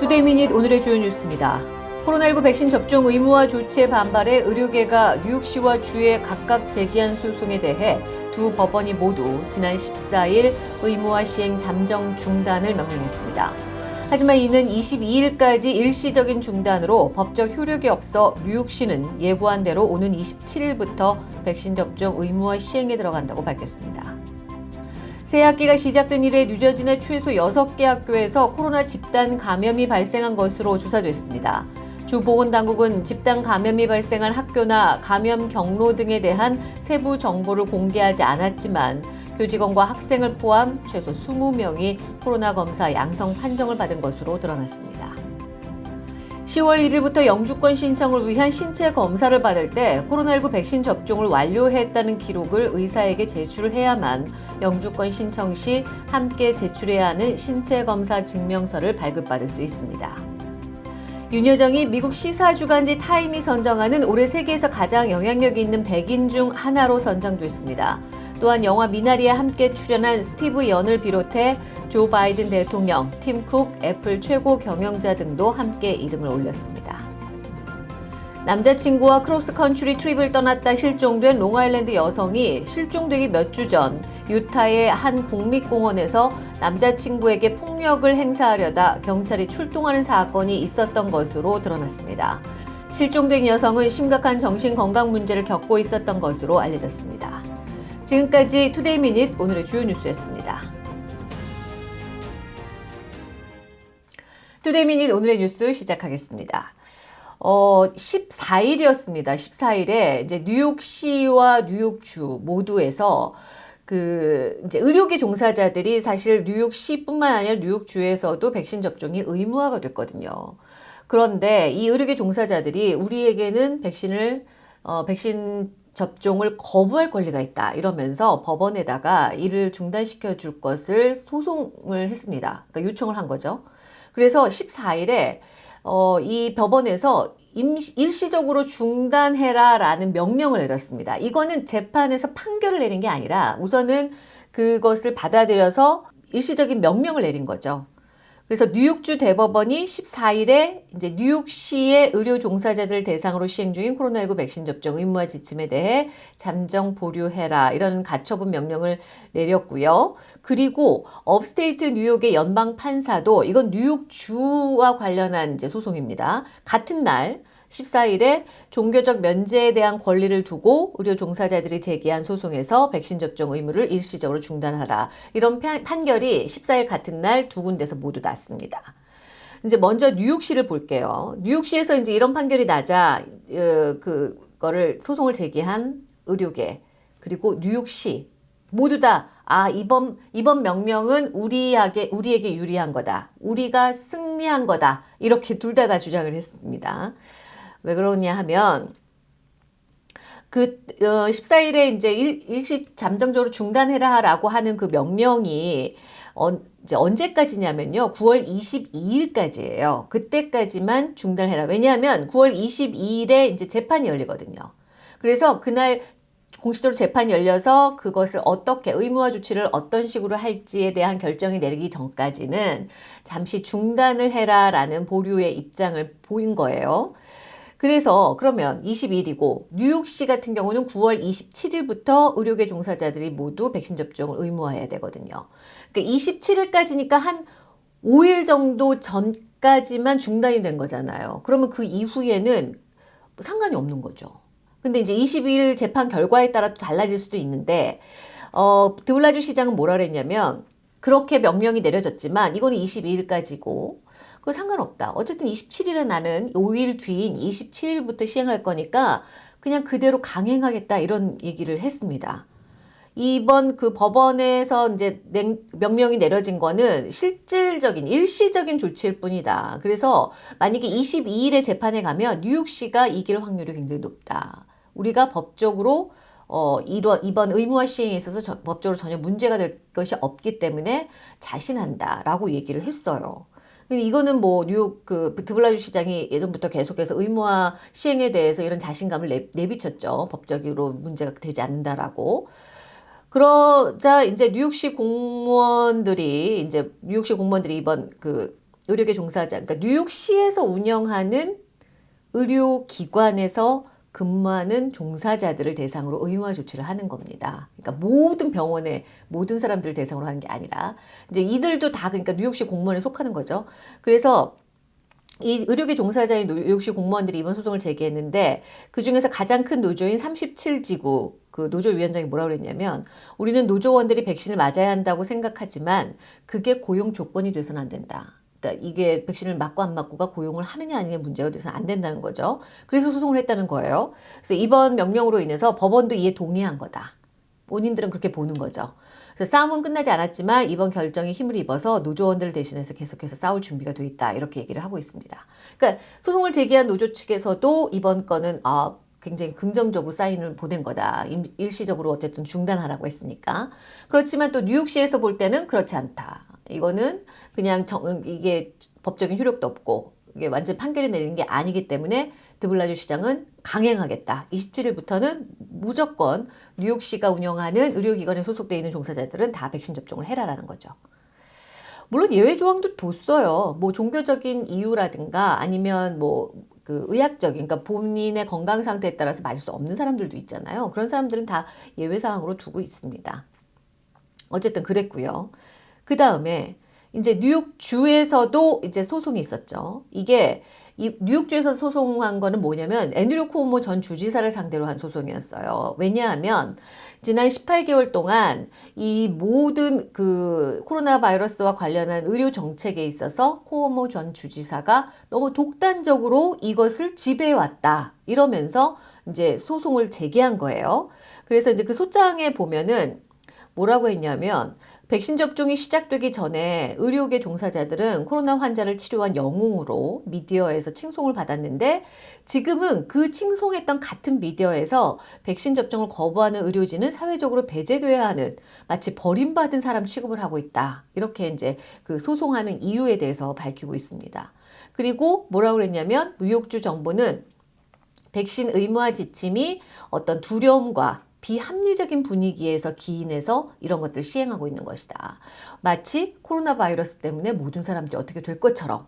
Today Minute 오늘의 주요 뉴스입니다. 코로나19 백신 접종 의무화 조치에 반발해 의료계가 뉴욕시와 주에 각각 제기한 소송에 대해 두 법원이 모두 지난 14일 의무화 시행 잠정 중단을 명령했습니다. 하지만 이는 22일까지 일시적인 중단으로 법적 효력이 없어 뉴욕시는 예고한 대로 오는 27일부터 백신 접종 의무화 시행에 들어간다고 밝혔습니다. 새 학기가 시작된 이래 뉴저지 내 최소 6개 학교에서 코로나 집단 감염이 발생한 것으로 조사됐습니다. 주 보건당국은 집단 감염이 발생한 학교나 감염 경로 등에 대한 세부 정보를 공개하지 않았지만 교직원과 학생을 포함 최소 20명이 코로나 검사 양성 판정을 받은 것으로 드러났습니다. 10월 1일부터 영주권 신청을 위한 신체 검사를 받을 때 코로나19 백신 접종을 완료했다는 기록을 의사에게 제출해야만 영주권 신청 시 함께 제출해야 하는 신체 검사 증명서를 발급받을 수 있습니다. 윤여정이 미국 시사주간지 타임이 선정하는 올해 세계에서 가장 영향력 있는 백인 중 하나로 선정됐습니다. 또한 영화 미나리에 함께 출연한 스티브 연을 비롯해 조 바이든 대통령, 팀 쿡, 애플 최고 경영자 등도 함께 이름을 올렸습니다. 남자친구와 cross-country trip을 떠났다 실종된 롱아일랜드 여성이 실종되기 몇 주 전 유타의 한 국립공원에서 남자친구에게 폭력을 행사하려다 경찰이 출동하는 사건이 있었던 것으로 드러났습니다. 실종된 여성은 심각한 정신건강 문제를 겪고 있었던 것으로 알려졌습니다. 지금까지 Today Minute 오늘의 주요 뉴스였습니다. Today Minute 오늘의 뉴스 시작하겠습니다. 어, 14일이었습니다. 14일에 이제 뉴욕시와 뉴욕주 모두에서 그 이제 의료계 종사자들이 사실 뉴욕시뿐만 아니라 뉴욕주에서도 백신 접종이 의무화가 됐거든요. 그런데 이 의료계 종사자들이 우리에게는 백신을 어, 백신 접종을 거부할 권리가 있다 이러면서 법원에다가 이를 중단시켜 줄 것을 소송을 했습니다. 그러니까 요청을 한 거죠. 그래서 14일에 어, 이 법원에서 임시, 일시적으로 중단해라 라는 명령을 내렸습니다. 이거는 재판에서 판결을 내린 게 아니라 우선은 그것을 받아들여서 일시적인 명령을 내린 거죠. 그래서 뉴욕주 대법원이 14일에 이제 뉴욕시의 의료 종사자들 대상으로 시행 중인 코로나19 백신 접종 의무화 지침에 대해 잠정 보류해라 이런 가처분 명령을 내렸고요. 그리고 upstate 뉴욕의 연방 판사도 이건 뉴욕주와 관련한 이제 소송입니다. 같은 날 14일에 종교적 면제에 대한 권리를 두고 의료 종사자들이 제기한 소송에서 백신 접종 의무를 일시적으로 중단하라. 이런 판결이 14일 같은 날 두 군데서 모두 났습니다. 이제 먼저 뉴욕시를 볼게요. 뉴욕시에서 이제 이런 판결이 나자 어, 그거를 소송을 제기한 의료계 그리고 뉴욕시 모두 다 아, 이번, 이번 명령은 우리에게, 우리에게 유리한 거다. 우리가 승리한 거다. 이렇게 둘 다 다 주장을 했습니다. 왜 그러냐 하면 그 어, 14일에 이제 일, 일시 잠정적으로 중단해라 라고 하는 그 명령이 어, 이제 언제까지냐면요. 9월 22일까지예요. 그때까지만 중단해라. 왜냐하면 9월 22일에 이제 재판이 열리거든요. 그래서 그날 공식적으로 재판이 열려서 그것을 어떻게 의무화 조치를 어떤 식으로 할지에 대한 결정이 내리기 전까지는 잠시 중단을 해라 라는 보류의 입장을 보인 거예요. 그래서 그러면 22일이고 뉴욕시 같은 경우는 9월 27일부터 의료계 종사자들이 모두 백신 접종을 의무화해야 되거든요. 그러니까 27일까지니까 한 5일 정도 전까지만 중단이 된 거잖아요. 그러면 그 이후에는 상관이 없는 거죠. 근데 이제 22일 재판 결과에 따라 또 달라질 수도 있는데 어, 드블라주 시장은 뭐라 그랬냐면 그렇게 명령이 내려졌지만 이거는 22일까지고 그 상관없다. 어쨌든 27일은 나는 5일 뒤인 27일부터 시행할 거니까 그냥 그대로 강행하겠다 이런 얘기를 했습니다. 이번 그 법원에서 이제 명령이 내려진 거는 실질적인 일시적인 조치일 뿐이다. 그래서 만약에 22일에 재판에 가면 뉴욕시가 이길 확률이 굉장히 높다. 우리가 법적으로 어, 이번, 이번 의무화 시행에 있어서 저, 법적으로 전혀 문제가 될 것이 없기 때문에 자신한다라고 얘기를 했어요. 근데 이거는 뭐 뉴욕 그 드블라주 시장이 예전부터 계속해서 의무화 시행에 대해서 이런 자신감을 내, 내비쳤죠. 법적으로 문제가 되지 않는다라고. 그러자 이제 뉴욕시 공무원들이 이제 뉴욕시 공무원들이 이번 그 의료계 종사자 그러니까 뉴욕시에서 운영하는 의료기관에서 근무하는 종사자들을 대상으로 의무화 조치를 하는 겁니다. 그러니까 모든 병원의 모든 사람들을 대상으로 하는 게 아니라 이제 이들도 다 그러니까 뉴욕시 공무원에 속하는 거죠. 그래서 이 의료계 종사자인 뉴욕시 공무원들이 이번 소송을 제기했는데 그 중에서 가장 큰 노조인 37지구 그 노조 위원장이 뭐라고 그랬냐면 우리는 노조원들이 백신을 맞아야 한다고 생각하지만 그게 고용 조건이 돼서는 안 된다. 그러니까 이게 백신을 맞고 안 맞고가 고용을 하느냐 아니냐 문제가 돼서 안 된다는 거죠. 그래서 소송을 했다는 거예요. 그래서 이번 명령으로 인해서 법원도 이에 동의한 거다. 본인들은 그렇게 보는 거죠. 그래서 싸움은 끝나지 않았지만 이번 결정이 힘을 입어서 노조원들을 대신해서 계속해서 싸울 준비가 돼 있다. 이렇게 얘기를 하고 있습니다. 그러니까 소송을 제기한 노조 측에서도 이번 건은 아, 굉장히 긍정적으로 사인을 보낸 거다. 일시적으로 어쨌든 중단하라고 했으니까. 그렇지만 또 뉴욕시에서 볼 때는 그렇지 않다. 이거는 그냥 정, 이게 법적인 효력도 없고 이게 완전 판결이 내리는 게 아니기 때문에 드블라주 시장은 강행하겠다. 27일부터는 무조건 뉴욕시가 운영하는 의료기관에 소속되어 있는 종사자들은 다 백신 접종을 해라라는 거죠. 물론 예외 조항도 뒀어요. 뭐 종교적인 이유라든가 아니면 뭐 그 의학적인 그러니까 본인의 건강 상태에 따라서 맞을 수 없는 사람들도 있잖아요. 그런 사람들은 다 예외 사항으로 두고 있습니다. 어쨌든 그랬고요. 그 다음에 이제 뉴욕주에서도 이제 소송이 있었죠. 이게 이 뉴욕주에서 소송한 거는 뭐냐면 애드류 쿠오모 전 주지사를 상대로 한 소송이었어요. 왜냐하면 지난 18개월 동안 이 모든 그 코로나 바이러스와 관련한 의료 정책에 있어서 쿠오모 전 주지사가 너무 독단적으로 이것을 지배해 왔다. 이러면서 이제 소송을 제기한 거예요. 그래서 이제 그 소장에 보면은 뭐라고 했냐면 백신 접종이 시작되기 전에 의료계 종사자들은 코로나 환자를 치료한 영웅으로 미디어에서 칭송을 받았는데 지금은 그 칭송했던 같은 미디어에서 백신 접종을 거부하는 의료진은 사회적으로 배제돼야 하는 마치 버림받은 사람 취급을 하고 있다. 이렇게 이제 그 소송하는 이유에 대해서 밝히고 있습니다. 그리고 뭐라고 그랬냐면 뉴욕주 정부는 백신 의무화 지침이 어떤 두려움과 비합리적인 분위기에서 기인해서 이런 것들을 시행하고 있는 것이다. 마치 코로나 바이러스 때문에 모든 사람들이 어떻게 될 것처럼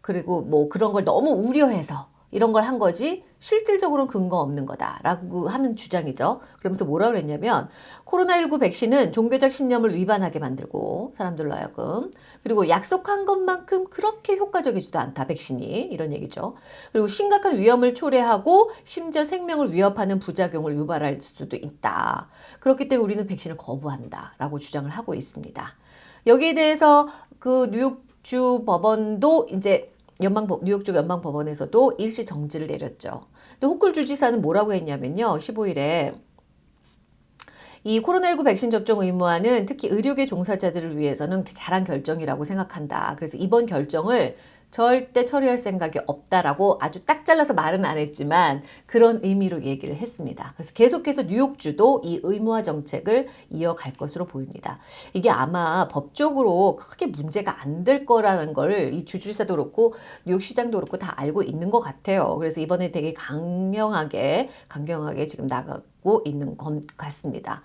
그리고 뭐 그런 걸 너무 우려해서 이런 걸 한 거지 실질적으로는 근거 없는 거다라고 하는 주장이죠. 그러면서 뭐라 그랬냐면 코로나19 백신은 종교적 신념을 위반하게 만들고 사람들로 하여금 그리고 약속한 것만큼 그렇게 효과적이지도 않다 백신이 이런 얘기죠. 그리고 심각한 위험을 초래하고 심지어 생명을 위협하는 부작용을 유발할 수도 있다. 그렇기 때문에 우리는 백신을 거부한다 라고 주장을 하고 있습니다. 여기에 대해서 그 뉴욕주 법원도 이제 연방 뉴욕주 연방법원에서도 일시 정지를 내렸죠. 근데 호쿨 주지사는 뭐라고 했냐면요. 15일에 이 코로나19 백신 접종 의무화는 특히 의료계 종사자들을 위해서는 잘한 결정이라고 생각한다. 그래서 이번 결정을 절대 처리할 생각이 없다라고 아주 딱 잘라서 말은 안 했지만 그런 의미로 얘기를 했습니다. 그래서 계속해서 뉴욕주도 이 의무화 정책을 이어갈 것으로 보입니다. 이게 아마 법적으로 크게 문제가 안 될 거라는 걸 이 주주사도 그렇고 뉴욕시장도 그렇고 다 알고 있는 것 같아요. 그래서 이번에 되게 강경하게 강경하게 지금 나가고 있는 것 같습니다.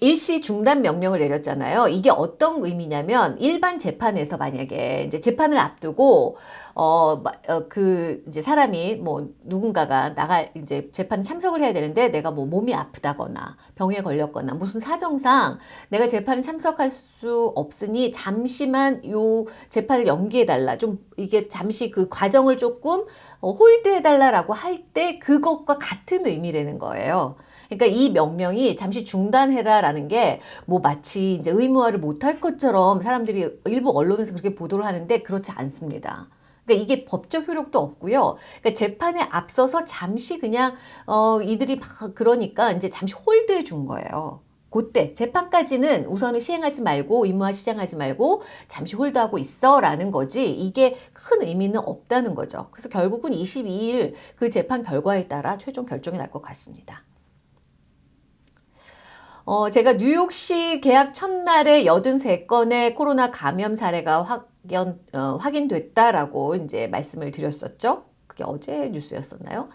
일시 중단 명령을 내렸잖아요. 이게 어떤 의미냐면 일반 재판에서 만약에 이제 재판을 앞두고 어, 어, 그, 이제 사람이 뭐 누군가가 나갈, 이제 재판에 참석을 해야 되는데 내가 뭐 몸이 아프다거나 병에 걸렸거나 무슨 사정상 내가 재판에 참석할 수 없으니 잠시만 요 재판을 연기해 달라. 좀 이게 잠시 그 과정을 조금 어, 홀드해 달라라고 할 때 그것과 같은 의미라는 거예요. 그러니까 이 명령이 잠시 중단해라라는 게 뭐 마치 이제 의무화를 못할 것처럼 사람들이 일부 언론에서 그렇게 보도를 하는데 그렇지 않습니다. 그러니까 이게 법적 효력도 없고요. 그러니까 재판에 앞서서 잠시 그냥 어 이들이 막 그러니까 이제 잠시 홀드해 준 거예요. 그때 재판까지는 우선은 시행하지 말고 의무화 시행하지 말고 잠시 홀드하고 있어 라는 거지 이게 큰 의미는 없다는 거죠. 그래서 결국은 22일 그 재판 결과에 따라 최종 결정이 날 것 같습니다. 어, 제가 뉴욕시 계약 첫날에 83건의 코로나 감염 사례가 확 연, 어, 확인됐다라고 이제 말씀을 드렸었죠. 그게 어제 뉴스였었나요?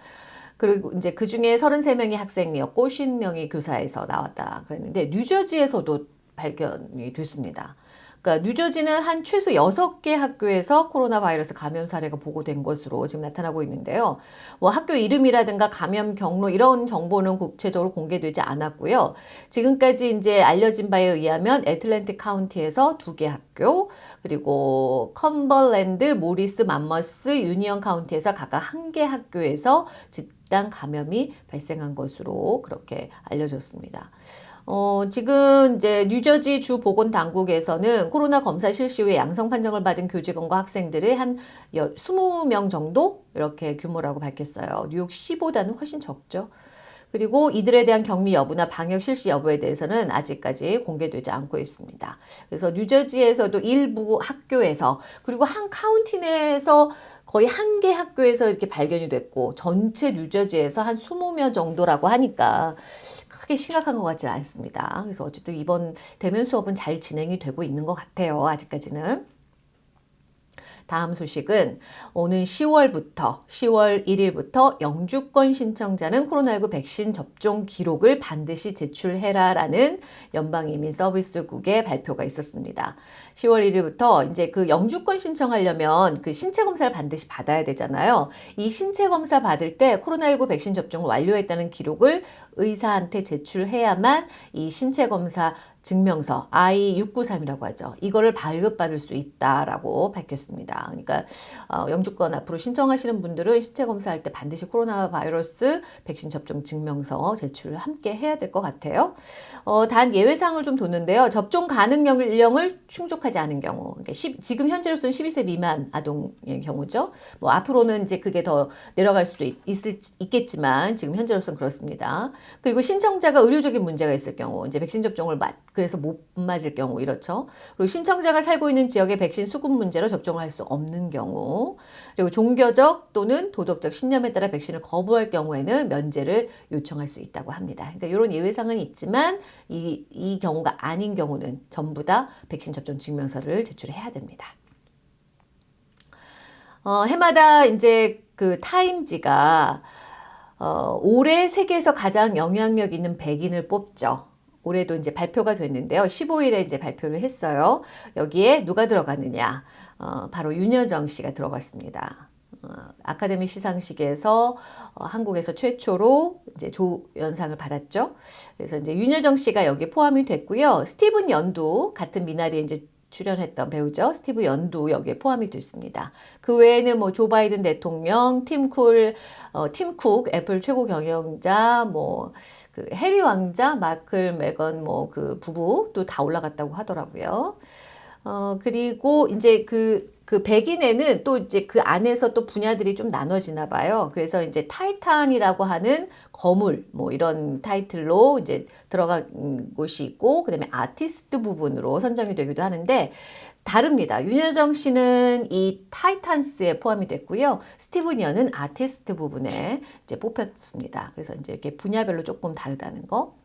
그리고 이제 그 중에 33명이 학생이었고 50명이 교사에서 나왔다 그랬는데 뉴저지에서도 발견이 됐습니다. 그러니까 뉴저지는 한 최소 6개 학교에서 코로나 바이러스 감염 사례가 보고된 것으로 지금 나타나고 있는데요. 뭐 학교 이름이라든가 감염 경로 이런 정보는 구체적으로 공개되지 않았고요. 지금까지 이제 알려진 바에 의하면 애틀랜틱 카운티에서 두 개 학교, 그리고 컴벌랜드, 모리스, 맘머스, 유니언 카운티에서 각각 한 개 학교에서 집단 감염이 발생한 것으로 그렇게 알려졌습니다. 어, 지금 이제 뉴저지 주 보건 당국에서는 코로나 검사 실시 후에 양성 판정을 받은 교직원과 학생들의 한 20명 정도 이렇게 규모라고 밝혔어요. 뉴욕 시보다는 훨씬 적죠. 그리고 이들에 대한 격리 여부나 방역 실시 여부에 대해서는 아직까지 공개되지 않고 있습니다. 그래서 뉴저지에서도 일부 학교에서 그리고 한 카운티 내에서 거의 한 개 학교에서 이렇게 발견이 됐고 전체 뉴저지에서 한 20명 정도라고 하니까 크게 심각한 것 같지는 않습니다. 그래서 어쨌든 이번 대면 수업은 잘 진행이 되고 있는 것 같아요. 아직까지는. 다음 소식은 오는 10월부터 10월 1일부터 영주권 신청자는 코로나19 백신 접종 기록을 반드시 제출해라 라는 연방이민 서비스국의 발표가 있었습니다. 10월 1일부터 이제 그 영주권 신청하려면 그 신체 검사를 반드시 받아야 되잖아요. 이 신체 검사 받을 때 코로나19 백신 접종을 완료했다는 기록을 의사한테 제출해야만 이 신체 검사 증명서 I693이라고 하죠. 이거를 발급받을 수 있다라고 밝혔습니다. 그러니까 어, 영주권 앞으로 신청하시는 분들은 신체 검사할 때 반드시 코로나 바이러스 백신 접종 증명서 제출을 함께 해야 될 것 같아요. 어, 단 예외사항을 좀 뒀는데요. 접종 가능 연령을 충족하지 않은 경우, 그러니까 10, 지금 현재로서는 12세 미만 아동의 경우죠. 뭐 앞으로는 이제 그게 더 내려갈 수도 있, 있을, 있겠지만 지금 현재로서는 그렇습니다. 그리고 신청자가 의료적인 문제가 있을 경우, 이제 백신 접종을 맞 그래서 못 맞을 경우 이렇죠. 그리고 신청자가 살고 있는 지역의 백신 수급 문제로 접종할 수 없는 경우 그리고 종교적 또는 도덕적 신념에 따라 백신을 거부할 경우에는 면제를 요청할 수 있다고 합니다. 그러니까 이런 예외상은 있지만 이, 이 경우가 아닌 경우는 전부 다 백신 접종 증명서를 제출해야 됩니다. 어, 해마다 이제 그 타임지가 어, 올해 세계에서 가장 영향력 있는 백인을 뽑죠. 올해도 이제 발표가 됐는데요. 15일에 이제 발표를 했어요. 여기에 누가 들어갔느냐? 어, 바로 윤여정 씨가 들어갔습니다. 어, 아카데미 시상식에서 어, 한국에서 최초로 이제 조연상을 받았죠. 그래서 이제 윤여정 씨가 여기 포함이 됐고요. 스티븐 연두 같은 미나리에 이제 출연했던 배우죠. 스티브 연도 여기에 포함이 됐습니다. 그 외에는 뭐 조 바이든 대통령, 팀쿨, 어, 팀쿡 애플 최고 경영자, 뭐 그 해리 왕자, 마클 메건 뭐 그 부부도 다 올라갔다고 하더라고요. 어, 그리고 이제 그, 그 백인에는 또 이제 그 안에서 또 분야들이 좀 나눠지나 봐요. 그래서 이제 Titan이라고 하는 거물, 뭐 이런 타이틀로 이제 들어간 곳이 있고, 그 다음에 아티스트 부분으로 선정이 되기도 하는데, 다릅니다. 윤여정 씨는 이 타이탄스에 포함이 됐고요. 스티븐 연은 아티스트 부분에 이제 뽑혔습니다. 그래서 이제 이렇게 분야별로 조금 다르다는 거.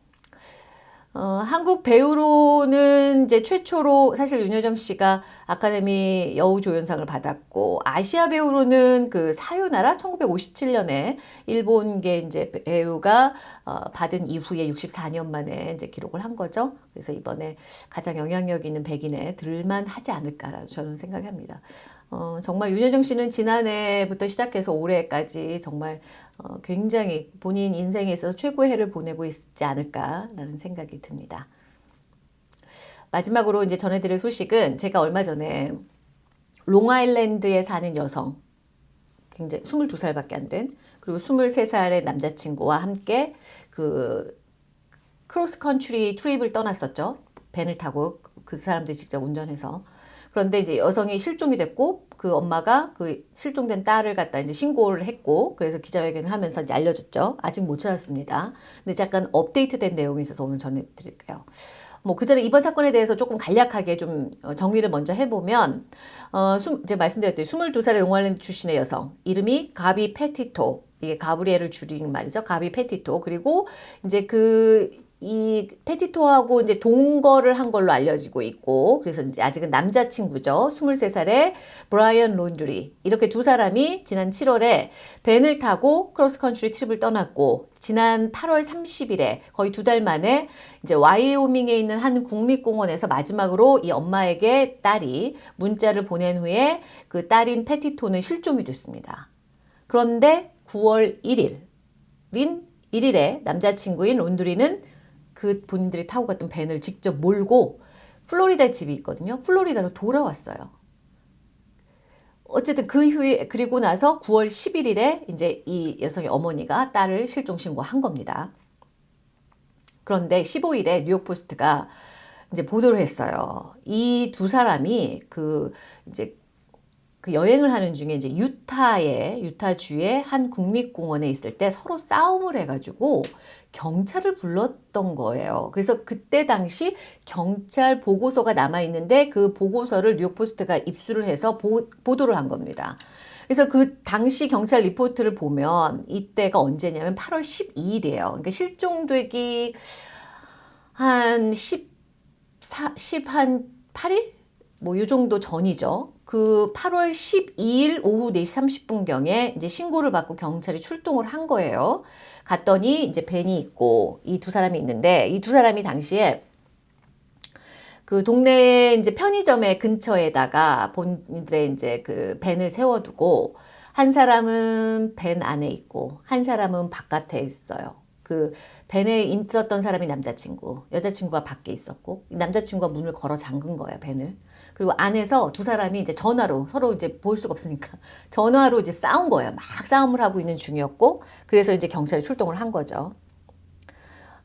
어, 한국 배우로는 이제 최초로 사실 윤여정 씨가 아카데미 여우조연상을 받았고 아시아 배우로는 그 사요나라 1957년에 일본계 이제 배우가 어, 받은 이후에 64년 만에 이제 기록을 한 거죠. 그래서 이번에 가장 영향력 있는 백인에 들만 하지 않을까라는 저는 생각합니다. 어, 정말 윤여정 씨는 지난해부터 시작해서 올해까지 정말 어, 굉장히 본인 인생에 있어서 최고의 해를 보내고 있지 않을까라는 생각이 듭니다. 마지막으로 이제 전해드릴 소식은 제가 얼마 전에 롱아일랜드에 사는 여성 굉장히 22살밖에 안 된 그리고 23살의 남자친구와 함께 그 cross country trip을 떠났었죠. 밴을 타고 그 사람들이 직접 운전해서 그런데 이제 여성이 실종이 됐고 그 엄마가 그 실종된 딸을 갖다 이제 신고를 했고 그래서 기자회견을 하면서 이제 알려줬죠. 아직 못 찾았습니다. 근데 약간 업데이트된 내용이 있어서 오늘 전해드릴게요. 뭐 그 전에 이번 사건에 대해서 조금 간략하게 좀 어, 정리를 먼저 해보면 어, 수, 이제 말씀드렸듯이 22살의 롱알랜드 출신의 여성 이름이 가비 페티토 이게 가브리엘을 줄인 말이죠. 가비 페티토 그리고 이제 그 이 페티토하고 이제 동거를 한 걸로 알려지고 있고 그래서 이제 아직은 남자친구죠. 23살의 브라이언 론드리 이렇게 두 사람이 지난 7월에 밴을 타고 cross-country trip을 떠났고 지난 8월 30일에 거의 두 달 만에 이제 와이오밍에 있는 한 국립공원에서 마지막으로 이 엄마에게 딸이 문자를 보낸 후에 그 딸인 페티토는 실종이 됐습니다. 그런데 9월 1일인 1일에 남자친구인 론드리는 그 본인들이 타고 갔던 밴을 직접 몰고 플로리다 집이 있거든요. 플로리다로 돌아왔어요. 어쨌든 그 후에 그리고 나서 9월 11일에 이제 이 여성의 어머니가 딸을 실종 신고한 겁니다. 그런데 15일에 뉴욕 포스트가 이제 보도를 했어요. 이 두 사람이 그 이제 그 여행을 하는 중에 이제 유타의 유타주의 한 국립공원에 있을 때 서로 싸움을 해가지고 경찰을 불렀던 거예요. 그래서 그때 당시 경찰 보고서가 남아 있는데 그 보고서를 뉴욕 포스트가 입수를 해서 보, 보도를 한 겁니다. 그래서 그 당시 경찰 리포트를 보면 이때가 언제냐면 8월 12일이에요. 그러니까 실종되기 한 14, 10한 8일? 뭐 요 정도 전이죠. 그 8월 12일 오후 4시 30분경에 이제 신고를 받고 경찰이 출동을 한 거예요. 갔더니 이제 벤이 있고 이 두 사람이 있는데 이 두 사람이 당시에 그 동네 이제 편의점의 근처에다가 본인들의 이제 그 벤을 세워두고 한 사람은 벤 안에 있고 한 사람은 바깥에 있어요. 그 벤에 있었던 사람이 남자친구, 여자친구가 밖에 있었고 남자친구가 문을 걸어 잠근 거예요, 벤을. 그리고 안에서 두 사람이 이제 전화로 서로 이제 볼 수가 없으니까 전화로 이제 싸운 거예요. 막 싸움을 하고 있는 중이었고 그래서 이제 경찰이 출동을 한 거죠.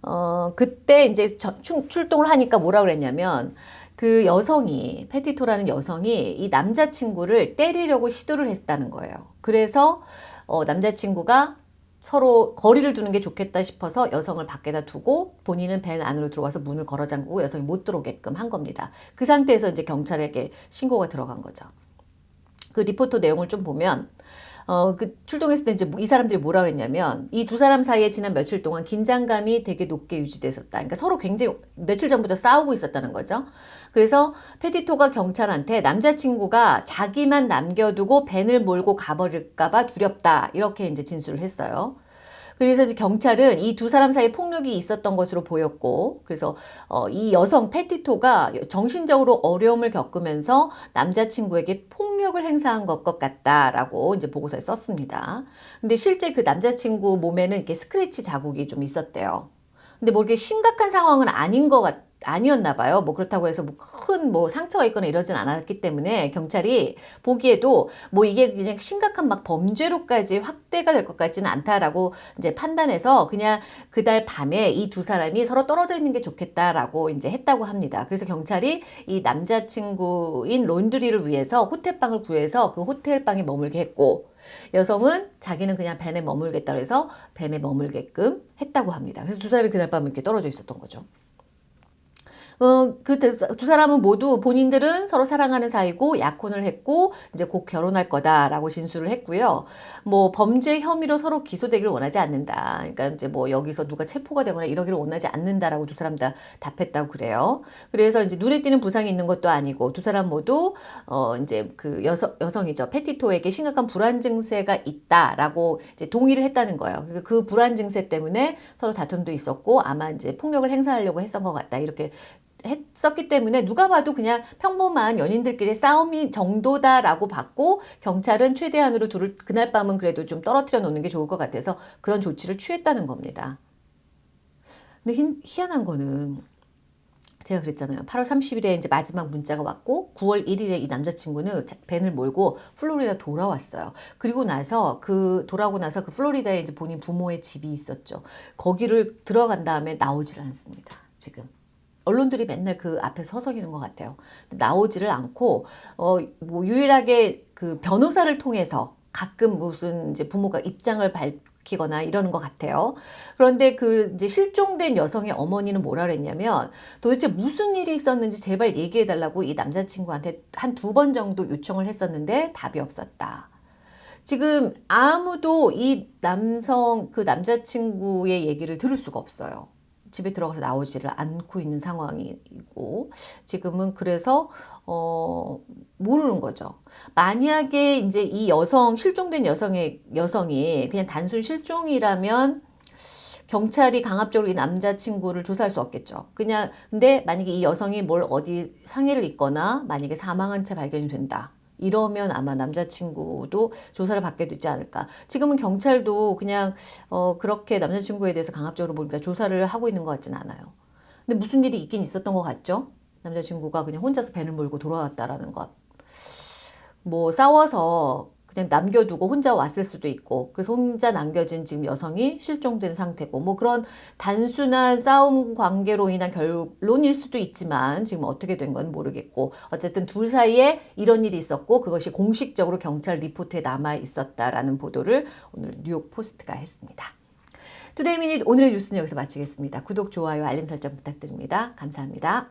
어, 그때 이제 저, 출동을 하니까 뭐라 그랬냐면 그 여성이 페티토라는 여성이 이 남자친구를 때리려고 시도를 했다는 거예요. 그래서 어, 남자친구가 서로 거리를 두는 게 좋겠다 싶어서 여성을 밖에다 두고 본인은 밴 안으로 들어와서 문을 걸어 잠그고 여성이 못 들어오게끔 한 겁니다. 그 상태에서 이제 경찰에게 신고가 들어간 거죠. 그 리포터 내용을 좀 보면 어, 그 출동했을 때 이제 이 사람들이 뭐라 그랬냐면 이 두 사람 사이에 지난 며칠 동안 긴장감이 되게 높게 유지됐었다. 그러니까 서로 굉장히 며칠 전부터 싸우고 있었다는 거죠. 그래서 페디토가 경찰한테 남자친구가 자기만 남겨두고 벤을 몰고 가버릴까봐 두렵다. 이렇게 이제 진술을 했어요. 그래서 이제 경찰은 이 두 사람 사이에 폭력이 있었던 것으로 보였고 그래서 어, 이 여성 페티토가 정신적으로 어려움을 겪으면서 남자친구에게 폭력을 행사한 것, 것 같다라고 이제 보고서에 썼습니다. 근데 실제 그 남자친구 몸에는 이렇게 스크래치 자국이 좀 있었대요. 근데 뭐 이렇게 심각한 상황은 아닌 것 같, 아 니었나 봐요. 뭐 그렇다고 해서 뭐 큰뭐 뭐 상처가 있거나 이러진 않았기 때문에 경찰이 보기에도 뭐 이게 그냥 심각한 막 범죄로까지 확대가 될 것 같지는 않다라고 이제 판단해서 그냥 그달 밤에 이 두 사람이 서로 떨어져 있는 게 좋겠다라고 이제 했다고 합니다. 그래서 경찰이 이 남자친구인 론드리를 위해서 호텔방을 구해서 그 호텔방에 머물게 했고 여성은 자기는 그냥 벤에 머물겠다 그래서 벤에 머물게끔 했다고 합니다. 그래서 두 사람이 그날 밤 이렇게 떨어져 있었던 거죠. 어, 그두 사람은 모두 본인들은 서로 사랑하는 사이고 약혼을 했고 이제 곧 결혼할 거다라고 진술을 했고요. 뭐 범죄 혐의로 서로 기소되기를 원하지 않는다. 그러니까 이제 뭐 여기서 누가 체포가 되거나 이러기를 원하지 않는다라고 두 사람 다 답했다고 그래요. 그래서 이제 눈에 띄는 부상이 있는 것도 아니고 두 사람 모두 어 이제 그 여성 여성이죠. 페티토에게 심각한 불안 증세가 있다라고 이제 동의를 했다는 거예요. 그 불안 증세 때문에 서로 다툼도 있었고 아마 이제 폭력을 행사하려고 했던 것 같다. 이렇게 했었기 때문에 누가 봐도 그냥 평범한 연인들끼리 싸움이 정도다라고 봤고 경찰은 최대한으로 둘을 그날 밤은 그래도 좀 떨어뜨려 놓는 게 좋을 것 같아서 그런 조치를 취했다는 겁니다. 근데 희, 희한한 거는 제가 그랬잖아요. 8월 30일에 이제 마지막 문자가 왔고 9월 1일에 이 남자친구는 벤을 몰고 플로리다 돌아왔어요. 그리고 나서 그 돌아오고 나서 그 플로리다에 이제 본인 부모의 집이 있었죠. 거기를 들어간 다음에 나오질 않습니다. 지금. 언론들이 맨날 그 앞에 서성이는 것 같아요. 나오지를 않고 어 뭐 유일하게 그 변호사를 통해서 가끔 무슨 이제 부모가 입장을 밝히거나 이러는 것 같아요. 그런데 그 이제 실종된 여성의 어머니는 뭐라 그랬냐면 도대체 무슨 일이 있었는지 제발 얘기해 달라고 이 남자친구한테 한 두 번 정도 요청을 했었는데 답이 없었다. 지금 아무도 이 남성 그 남자친구의 얘기를 들을 수가 없어요. 집에 들어가서 나오지를 않고 있는 상황이고 지금은 그래서 어 모르는 거죠. 만약에 이제 이 여성 실종된 여성의 여성이 그냥 단순 실종이라면 경찰이 강압적으로 이 남자친구를 조사할 수 없겠죠. 그냥 근데 만약에 이 여성이 뭘 어디 상해를 입거나 만약에 사망한 채 발견이 된다. 이러면 아마 남자친구도 조사를 받게 되지 않을까. 지금은 경찰도 그냥 어 그렇게 남자친구에 대해서 강압적으로 보니까 조사를 하고 있는 것 같진 않아요. 근데 무슨 일이 있긴 있었던 것 같죠? 남자친구가 그냥 혼자서 배를 몰고 돌아왔다라는 것. 뭐 싸워서 그냥 남겨두고 혼자 왔을 수도 있고 그래서 혼자 남겨진 지금 여성이 실종된 상태고 뭐 그런 단순한 싸움 관계로 인한 결론일 수도 있지만 지금 어떻게 된 건 모르겠고 어쨌든 둘 사이에 이런 일이 있었고 그것이 공식적으로 경찰 리포트에 남아 있었다라는 보도를 오늘 뉴욕 포스트가 했습니다. Today Minute 오늘의 뉴스는 여기서 마치겠습니다. 구독, 좋아요, 알림 설정 부탁드립니다. 감사합니다.